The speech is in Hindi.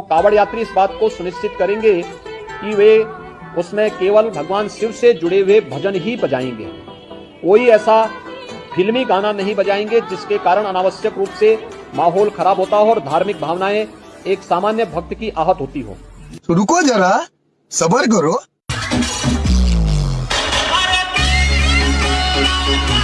तो कावड़ यात्री इस बात को सुनिश्चित करेंगे कि वे उसमें केवल भगवान शिव से जुड़े हुए भजन ही बजाएँगे कोई ऐसा फिल्मी गाना नहीं बजाएँगे जिसके कारण अनावश्यक रूप से माहौल खराब होता हो और धार्मिक भावनाएँ एक सामान्य भक्त की आहत होती हो तो रुको जरा सबर करो Para ti.